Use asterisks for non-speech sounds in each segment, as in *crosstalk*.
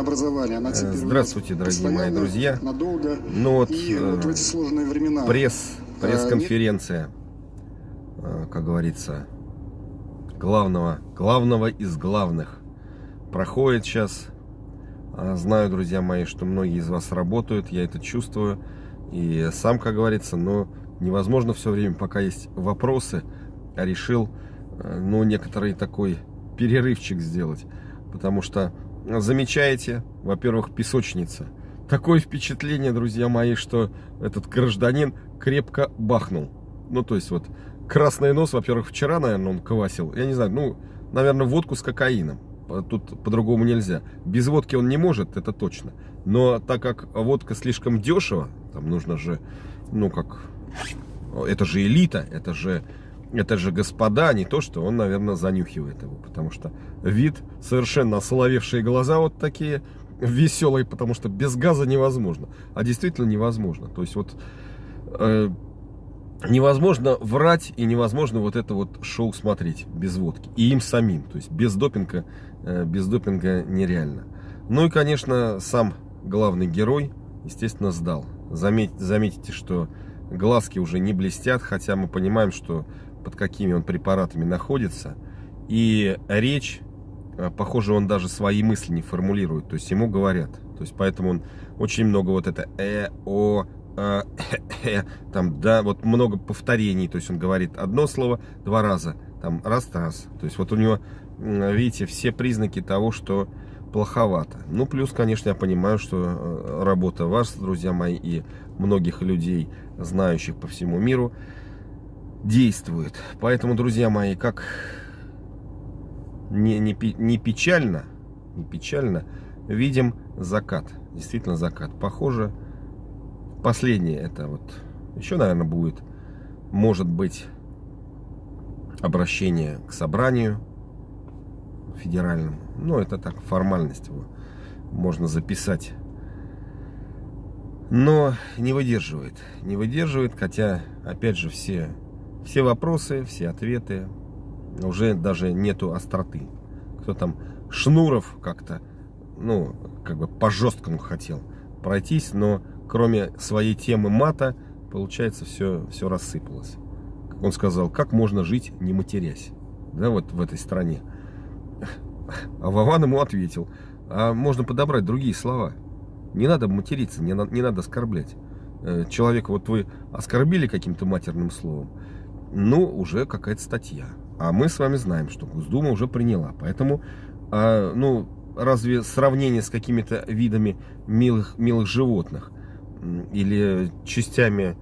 образования. Она теперь Здравствуйте, дорогие мои друзья. Надолго. Ну вот, и вот в эти сложные времена. Пресс, пресс-конференция, как говорится, главного, главного из главных проходит сейчас. А, знаю, друзья мои, что многие из вас работают, я это чувствую. И сам, как говорится, но невозможно все время, пока есть вопросы, а решил, э, ну, некоторый такой перерывчик сделать. Потому что замечаете, во-первых, песочница. Такое впечатление, друзья мои, что этот гражданин крепко бахнул. Ну, то есть вот красный нос, во-первых, вчера, наверное, он квасил. Я не знаю, ну, наверное, водку с кокаином. Тут по-другому нельзя. Без водки он не может, это точно. Но так как водка слишком дешево, там нужно же, ну как, это же элита, это же это же господа, не то, что он, наверное, занюхивает его, потому что вид совершенно ословевшие глаза вот такие, веселые, потому что без газа невозможно, а действительно невозможно. То есть вот э, невозможно врать и невозможно вот это вот шоу смотреть без водки. И им самим, то есть без допинга, э, без допинга нереально. Ну и, конечно, сам главный герой, естественно, сдал. Заметь, заметите, что глазки уже не блестят, хотя мы понимаем, что под какими он препаратами находится. И речь, э, похоже, он даже свои мысли не формулирует, то есть ему говорят. То есть поэтому он очень много вот это э, о, э, э, там, да, вот много повторений, то есть он говорит одно слово два раза, там, раз-раз. То есть вот у него, видите, все признаки того, что плоховато. Ну, плюс, конечно, я понимаю, что э, работа вас, друзья мои, и многих людей, знающих по всему миру, действует. Поэтому, друзья мои, как не, не, не печально, не печально, видим закат. Действительно закат. Похоже, последнее это вот, еще, наверное, будет, может быть, обращение к собранию федеральному. Ну, это так, формальность его можно записать. Но не выдерживает. Не выдерживает, хотя, опять же, все все вопросы, все ответы, уже даже нету остроты. Кто там, Шнуров как-то, ну, как бы по жесткому хотел пройтись, но кроме своей темы мата, получается, все, все рассыпалось. Он сказал, как можно жить, не матерясь, да, вот в этой стране. А Вован ему ответил, а можно подобрать другие слова. Не надо материться, не, не надо оскорблять. Э, человека, вот вы оскорбили каким-то матерным словом, ну, уже какая-то статья. А мы с вами знаем, что Госдума уже приняла. Поэтому, а, ну, разве сравнение с какими-то видами милых, милых животных или частями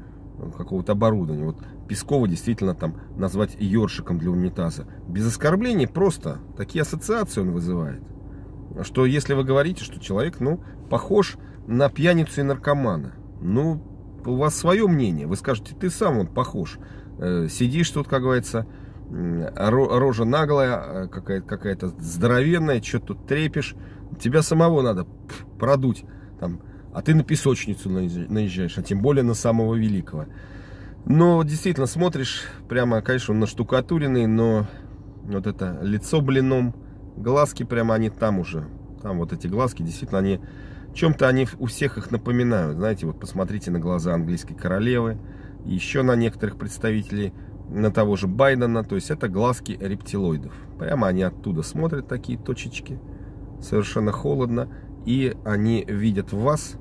какого-то оборудования, вот Пескова действительно там назвать ёршиком для унитаза, без оскорблений просто такие ассоциации он вызывает. Что если вы говорите, что человек, ну, похож на пьяницу и наркомана, ну, у вас свое мнение, вы скажете, ты сам он похож, Э, сидишь тут, как говорится, рожа наглая, э, какая-то какая, -то, здоровенная, что тут трепишь. Тебя самого надо продуть, там, а ты на песочницу наезжаешь, а тем более на самого великого. Но действительно смотришь, прямо, конечно, он наштукатуренный, но вот это лицо блином, глазки прямо они там уже. Там вот эти глазки, действительно, они чем-то они у всех их напоминают. Знаете, вот посмотрите на глаза английской королевы еще на некоторых представителей, на того же Байдена. То есть это глазки рептилоидов. Прямо они оттуда смотрят, такие точечки. Совершенно холодно. И они видят в вас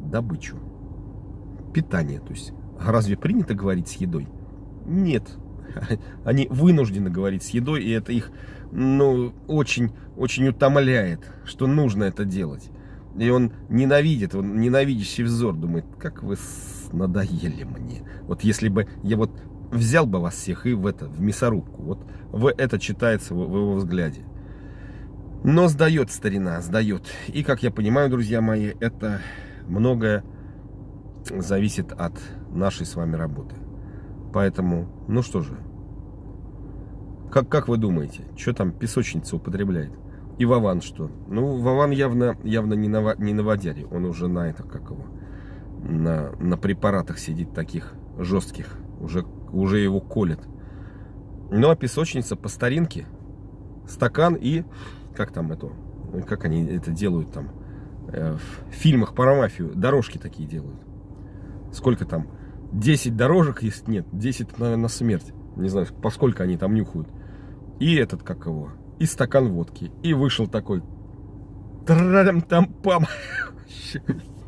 добычу. Питание. То есть разве принято говорить с едой? Нет. *laughs* Они вынуждены говорить с едой, и это их ну, очень, очень утомляет, что нужно это делать. И он ненавидит, он ненавидящий взор, думает, как вы надоели мне. Вот если бы я вот взял бы вас всех и в это, в мясорубку, вот в это читается в, в его взгляде. Но сдает старина, сдает. И, как я понимаю, друзья мои, это многое зависит от нашей с вами работы. Поэтому, ну что же, как, как вы думаете, что там песочница употребляет? И Вован что? Ну, Вован явно, явно не, на, не на водяре, он уже на это, как его, на, на препаратах сидит таких жестких, уже, уже его колет. Ну, а песочница по старинке, стакан и, как там это, как они это делают там, э, в фильмах про мафию дорожки такие делают. Сколько там? 10 дорожек есть? Нет, 10, наверное, смерть. Не знаю, поскольку они там нюхают. И этот, как его, и стакан водки. И вышел такой. там пам *laughs*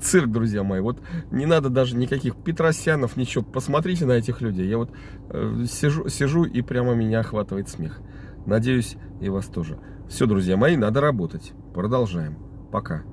Цирк, друзья мои. Вот не надо даже никаких Петросянов, ничего. Посмотрите на этих людей. Я вот э, сижу, сижу и прямо меня охватывает смех. Надеюсь, и вас тоже. Все, друзья мои, надо работать. Продолжаем. Пока.